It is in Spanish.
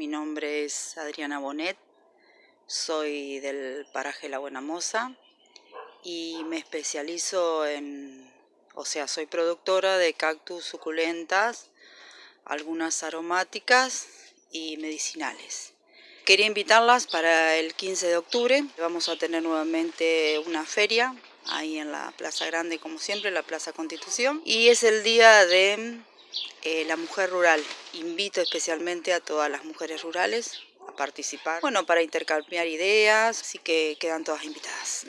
mi nombre es Adriana Bonet, soy del paraje La Buena Moza y me especializo en, o sea, soy productora de cactus suculentas, algunas aromáticas y medicinales. Quería invitarlas para el 15 de octubre, vamos a tener nuevamente una feria ahí en la Plaza Grande como siempre, la Plaza Constitución y es el día de eh, la mujer rural. Invito especialmente a todas las mujeres rurales a participar, bueno, para intercambiar ideas, así que quedan todas invitadas.